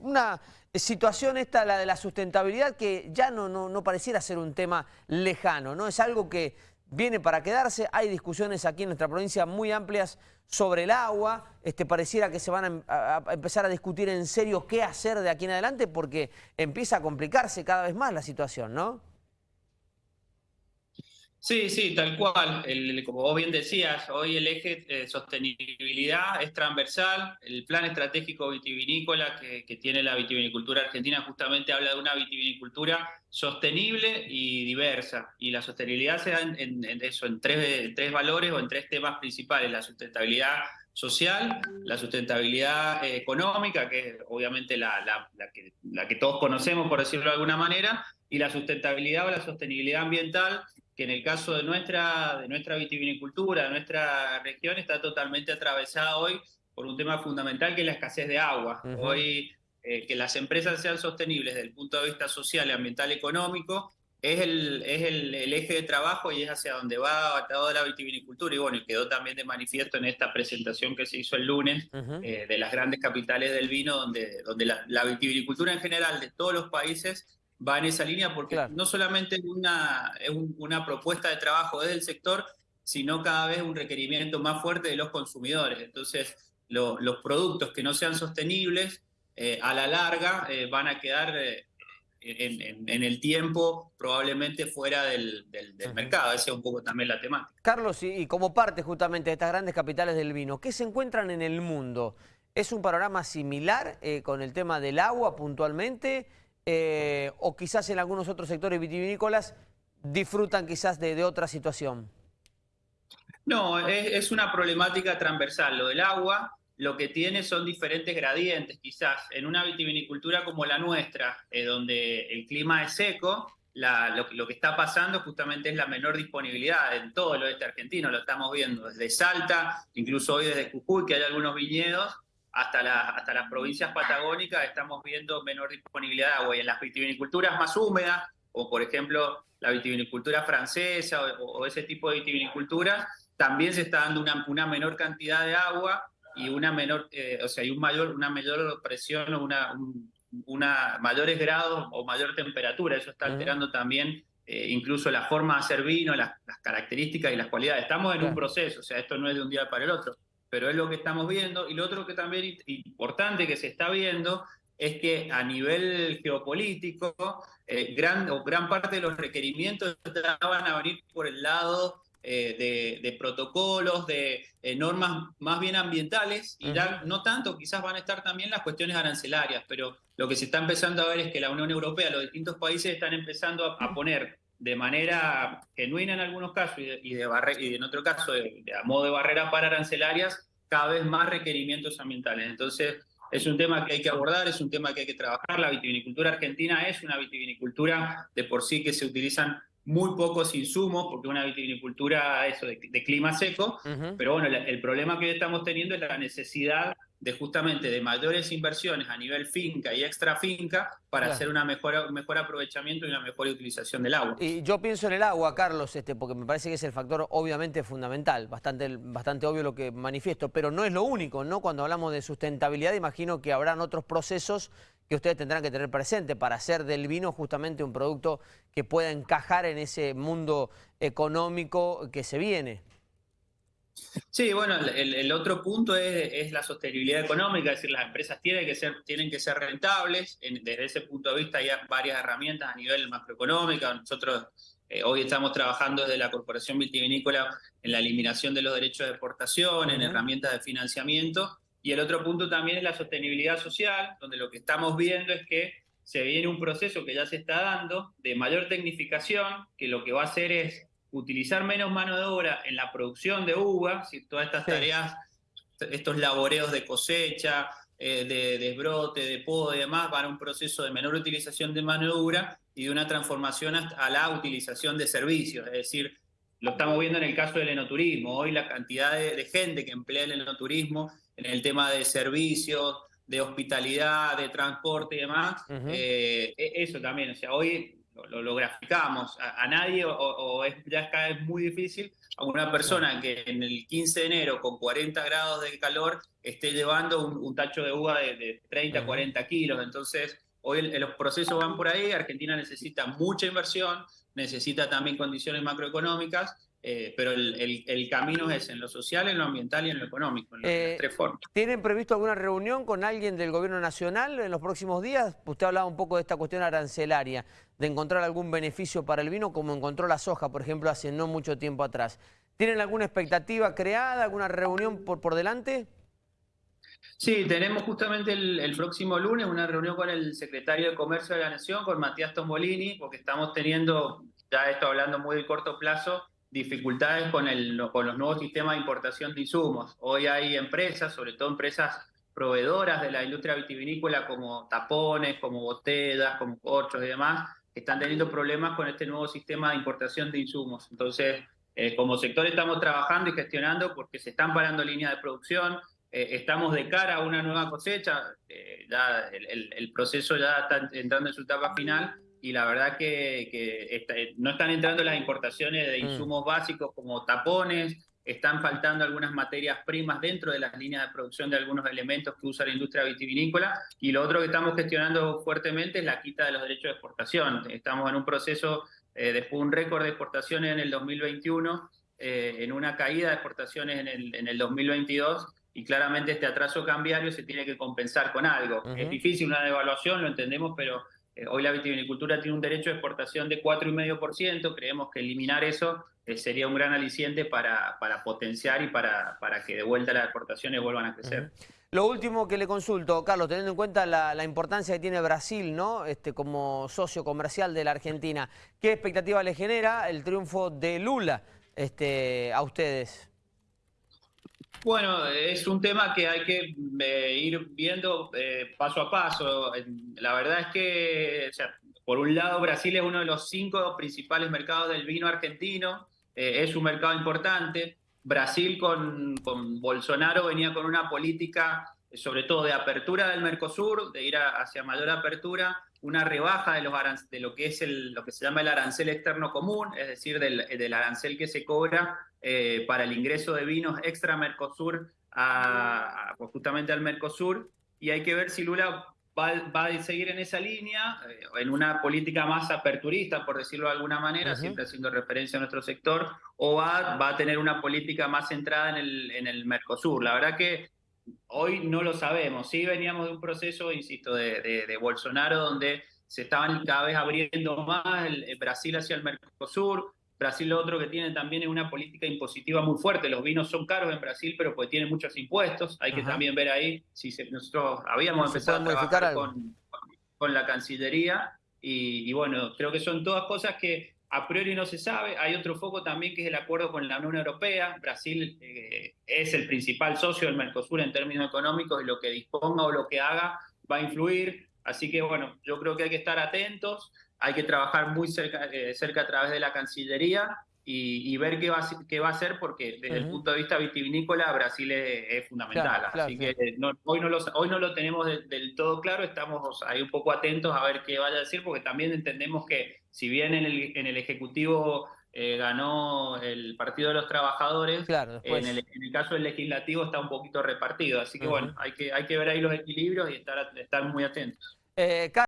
Una situación esta, la de la sustentabilidad, que ya no, no, pareciera ser un tema lejano, ¿no? Es algo que viene para quedarse, hay discusiones aquí en nuestra provincia muy amplias sobre el agua, este, pareciera que se van a, a, empezar a discutir en serio qué hacer de aquí en adelante porque empieza a complicarse cada vez más la situación, ¿no? Sí, sí, tal cual. como vos bien decías, hoy el eje de sostenibilidad es transversal. El plan estratégico vitivinícola que, tiene la vitivinicultura argentina justamente habla de una vitivinicultura sostenible y diversa. Y la sostenibilidad se da en, eso, en tres, tres valores o en tres temas principales. La sustentabilidad social, la sustentabilidad eh, económica, que es obviamente la, que, la que todos conocemos, por decirlo de alguna manera, y la sustentabilidad o la sostenibilidad ambiental, que en el caso de nuestra, de nuestra vitivinicultura, de nuestra región, está totalmente atravesada hoy por un tema fundamental que es la escasez de agua. Hoy eh, que las empresas sean sostenibles desde el punto de vista social, ambiental, económico, es el, es el, eje de trabajo y es hacia donde va toda la vitivinicultura. Y bueno, quedó también de manifiesto en esta presentación que se hizo el lunes eh, de las grandes capitales del vino, donde, donde la, la vitivinicultura en general de todos los países va en esa línea porque no solamente es una, una propuesta de trabajo desde el sector, sino cada vez un requerimiento más fuerte de los consumidores. Entonces, los productos que no sean sostenibles, eh, a la larga eh, van a quedar eh, en, el tiempo probablemente fuera del, mercado. Esa es un poco también la temática. Carlos, y, y, como parte justamente de estas grandes capitales del vino, ¿qué se encuentran en el mundo? ¿Es un panorama similar con el tema del agua puntualmente? Eh, o quizás en algunos otros sectores vitivinícolas disfrutan quizás de, otra situación? No, es, una problemática transversal. Lo del agua lo que tiene son diferentes gradientes, quizás. En una vitivinicultura como la nuestra, eh, donde el clima es seco, lo, que está pasando justamente es la menor disponibilidad en todo el oeste argentino, lo estamos viendo desde Salta, incluso hoy desde Jujuy, que hay algunos viñedos, hasta, hasta las provincias patagónicas estamos viendo menor disponibilidad de agua. Y en las vitiviniculturas más húmedas, o por ejemplo la vitivinicultura francesa o, ese tipo de vitiviniculturas, también se está dando una, una menor cantidad de agua y una menor, eh, o sea, hay un mayor, una mayor presión o una, una mayores grados o mayor temperatura. Eso está alterando también eh, incluso la forma de hacer vino, las, las, características y las cualidades. Estamos en un proceso, o sea, esto no es de un día para el otro pero es lo que estamos viendo. Y lo otro que también importante que se está viendo es que a nivel geopolítico, eh, gran, o gran parte de los requerimientos van a venir por el lado eh, de, protocolos, de eh, normas más bien ambientales, y ya no tanto, quizás van a estar también las cuestiones arancelarias, pero lo que se está empezando a ver es que la Unión Europea, los distintos países están empezando a, poner de manera genuina en algunos casos y, de, y, en otro caso de, a modo de barrera para arancelarias cada vez más requerimientos ambientales. Entonces, es un tema que hay que abordar, es un tema que hay que trabajar. La vitivinicultura argentina es una vitivinicultura de por sí que se utilizan muy pocos insumos, porque una vitivinicultura eso, de, clima seco, pero bueno, el problema que estamos teniendo es la necesidad de justamente de mayores inversiones a nivel finca y extra finca para hacer una mejor, un mejor aprovechamiento y una mejor utilización del agua. Y yo pienso en el agua, Carlos, este, porque me parece que es el factor obviamente fundamental, bastante, bastante obvio lo que manifiesto, pero no es lo único, ¿no? Cuando hablamos de sustentabilidad, imagino que habrán otros procesos que ustedes tendrán que tener presente para hacer del vino justamente un producto que pueda encajar en ese mundo económico que se viene. Sí, bueno, el, otro punto es, la sostenibilidad económica, es decir, las empresas tienen que ser, tienen que ser rentables. desde ese punto de vista hay varias herramientas a nivel macroeconómico. Nosotros eh, hoy estamos trabajando desde la Corporación Vitivinícola en la eliminación de los derechos de exportación, en herramientas de financiamiento. Y el otro punto también es la sostenibilidad social, donde lo que estamos viendo es que se viene un proceso que ya se está dando de mayor tecnificación, que lo que va a hacer es utilizar menos mano de obra en la producción de uva, si todas estas tareas, estos laboreos de cosecha, eh, de desbrote, de poda y demás, van a un proceso de menor utilización de mano de obra y de una transformación a la utilización de servicios. Es decir, lo estamos viendo en el caso del enoturismo. Hoy la cantidad de, gente que emplea el enoturismo en el tema de servicios, de hospitalidad, de transporte y demás, eh, e, eso también. O sea, hoy lo, graficamos, a, nadie o, es, ya es cada vez muy difícil a una persona que en el 15 de enero con 40 grados de calor esté llevando un, tacho de uva de, 30, 40 kilos. Entonces, hoy los procesos van por ahí, Argentina necesita mucha inversión, necesita también condiciones macroeconómicas eh, pero el, camino es en lo social, en lo ambiental y en lo económico, en las eh, tres formas. ¿Tienen previsto alguna reunión con alguien del gobierno nacional en los próximos días? Usted hablaba un poco de esta cuestión arancelaria, de encontrar algún beneficio para el vino, como encontró la soja, por ejemplo, hace no mucho tiempo atrás. ¿Tienen alguna expectativa creada, alguna reunión por, por delante? Sí, tenemos justamente el, el, próximo lunes una reunión con el secretario de Comercio de la Nación, con Matías Tombolini, porque estamos teniendo, ya esto hablando muy de corto plazo, dificultades con, el, con los nuevos sistemas de importación de insumos. Hoy hay empresas, sobre todo empresas proveedoras de la industria vitivinícola como tapones, como botellas, como corchos y demás, que están teniendo problemas con este nuevo sistema de importación de insumos. Entonces, eh, como sector estamos trabajando y gestionando porque se están parando líneas de producción, eh, estamos de cara a una nueva cosecha, eh, ya el, el, proceso ya está entrando en su etapa final, y la verdad que, no están entrando las importaciones de mm. insumos básicos como tapones, están faltando algunas materias primas dentro de las líneas de producción de algunos elementos que usa la industria vitivinícola y lo otro que estamos gestionando fuertemente es la quita de los derechos de exportación. Estamos en un proceso, eh, después de un récord de exportaciones en el 2021, eh, en una caída de exportaciones en el, en el 2022 y claramente este atraso cambiario se tiene que compensar con algo. Es difícil una devaluación, lo entendemos, pero eh, hoy la vitivinicultura tiene un derecho de exportación de 4,5%, creemos que eliminar eso eh, sería un gran aliciente para, para potenciar y para, para que de vuelta las exportaciones vuelvan a crecer. Lo último que le consulto, Carlos, teniendo en cuenta la, importancia que tiene Brasil ¿no? este, como socio comercial de la Argentina, ¿qué expectativa le genera el triunfo de Lula este, a ustedes? Bueno, es un tema que hay que eh, ir viendo eh, paso a paso. La verdad es que, por un lado, Brasil es uno de los cinco principales mercados del vino argentino, eh, es un mercado importante. Brasil con, con, Bolsonaro venía con una política, sobre todo de apertura del Mercosur, de ir hacia mayor apertura, una rebaja de, los de lo que es el, lo que se llama el arancel externo común, es decir, del, del arancel que se cobra eh, para el ingreso de vinos extra Mercosur a, justamente al Mercosur y hay que ver si Lula va, a seguir en esa línea, eh, en una política más aperturista, por decirlo de alguna manera, siempre haciendo referencia a nuestro sector, o va, va a tener una política más centrada en el, en el Mercosur. La verdad que hoy no lo sabemos. Sí veníamos de un proceso, insisto, de, de, Bolsonaro donde se estaban cada vez abriendo más el Brasil hacia el Mercosur, Brasil lo otro que tiene también es una política impositiva muy fuerte. Los vinos son caros en Brasil, pero pues tienen muchos impuestos. Hay que también ver ahí si nosotros habíamos empezado a trabajar con, con, la Cancillería y, bueno, creo que son todas cosas que a priori no se sabe. Hay otro foco también que es el acuerdo con la Unión Europea. Brasil eh, es el principal socio del Mercosur en términos económicos y lo que disponga o lo que haga va a influir. Así que bueno, yo creo que hay que estar atentos hay que trabajar muy cerca, eh, cerca a través de la Cancillería y, ver qué va, qué va a hacer, porque desde el punto de vista vitivinícola Brasil es, fundamental. Así que hoy, no lo, hoy no lo tenemos del todo claro, estamos ahí un poco atentos a ver qué vaya a decir, porque también entendemos que si bien en el, en el Ejecutivo eh, ganó el Partido de los Trabajadores, en, el, en, el, caso del legislativo está un poquito repartido. Así que bueno, hay que, hay que ver ahí los equilibrios y estar, estar muy atentos. Eh,